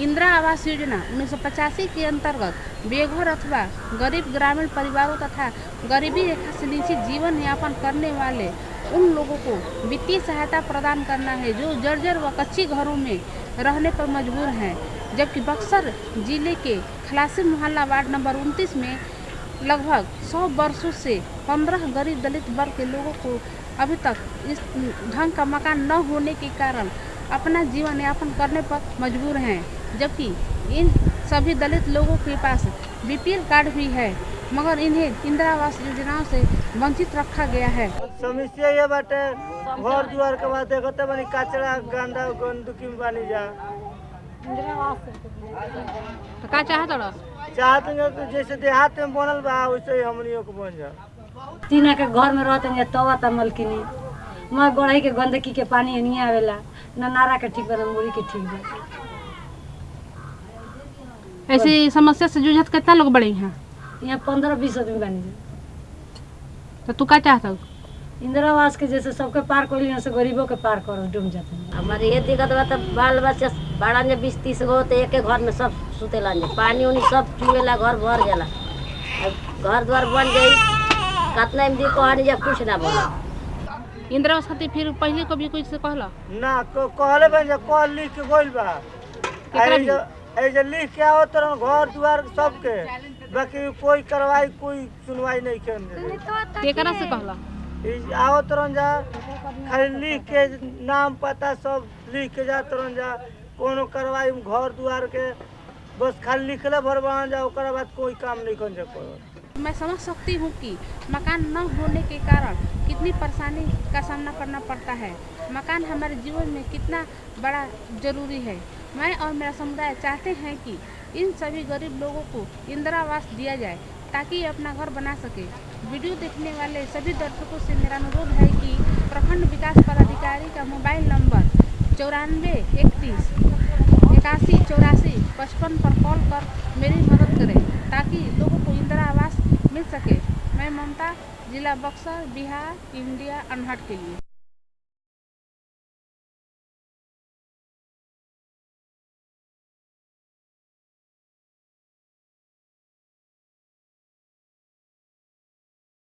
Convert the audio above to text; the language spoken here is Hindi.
इंदिरा आवास योजना उन्नीस सौ पचासी के अंतर्गत बेघर अथवा गरीब ग्रामीण परिवारों तथा गरीबी रेखा से नीचे जीवन यापन करने वाले उन लोगों को वित्तीय सहायता प्रदान करना है जो जर्जर व कच्ची घरों में रहने पर मजबूर हैं। जबकि बक्सर ज़िले के खलासी मोहल्ला वार्ड नंबर 29 में लगभग 100 वर्षों से 15 गरीब दलित वर्ग के लोगों को अभी तक इस ढंग का मकान न होने के कारण अपना जीवन यापन करने पर मजबूर हैं। जबकि इन सभी दलित लोगों के पास बीपीएल कार्ड भी है मगर इन्हें इंदिरा आवास योजनाओं से वंचित रखा गया है। समस्या ये बाटे घर दुआर के बाद देखते बनी कचरा गंदा गंदगी में बनी जा। तो का चाहत रह? चाहते हैं जैसे देहात में बनल बा वैसे ही हमनियों को बन जा। तीना के घर में रहते हैं तवा ता मलकिनी मैं गढ़ई के गंदगी के पानी नहीं आवेला न नारा के ठीक बा न मुड़ी के ठीक बा। ऐसी समस्या से जूझत कितना लोग बड़े हैं? यहाँ पंद्रह बीस आदमी बानी जा तो तू का चाहत हो? इंदिरा आवास के जैसे सबके पार कर लिया से गरीबों के पार कर डूब जाते हैं। हमारे ये दिक्कत बा तो बाल बच्चा बड़ा ने बीस तीस गो तो एक घर में सब सुतेला ने। पानी उनी सब चुएला घर भर जाला घर द्वार बन जाई कतना में दी कहनी जा कुछ ना बोला। इंदिरा आवास खातिर फिर पहले कभी कोई से कहला? ना को कहले बन जा कह लिख के गोइल बा। केकरा ऐ जो ऐ जो लिख के आओ तरन घर दुआर सबके। बाकी कोई कार्रवाई कोई सुनवाई नहीं केकरा से कहला? आओ तरन जा। खाली लिख के नाम पता सब लिख के जा तरन जा। कोनो कार्रवाई घर द्वार के। बस खाली लिखले भर बना जा ओकरा बाद कोई काम नहीं कर जा करो मैं समझ सकती हूँ कि मकान न होने के कारण कितनी परेशानी का सामना करना पड़ता है। मकान हमारे जीवन में कितना बड़ा ज़रूरी है। मैं और मेरा समुदाय चाहते हैं कि इन सभी गरीब लोगों को इंदिरा आवास दिया जाए, ताकि ये अपना घर बना सके। वीडियो देखने वाले सभी दर्शकों से मेरा अनुरोध है कि प्रखंड विकास पदाधिकारी का मोबाइल नंबर चौरानवे इकतीस, इक्यासी, चौरासी, पचपन पर कॉल कर मेरी मदद करें, ताकि लोगों को इंदिरा आवास मिल सके। मैं ममता, जिला बक्सर, बिहार, इंडिया, अनहट के लिए।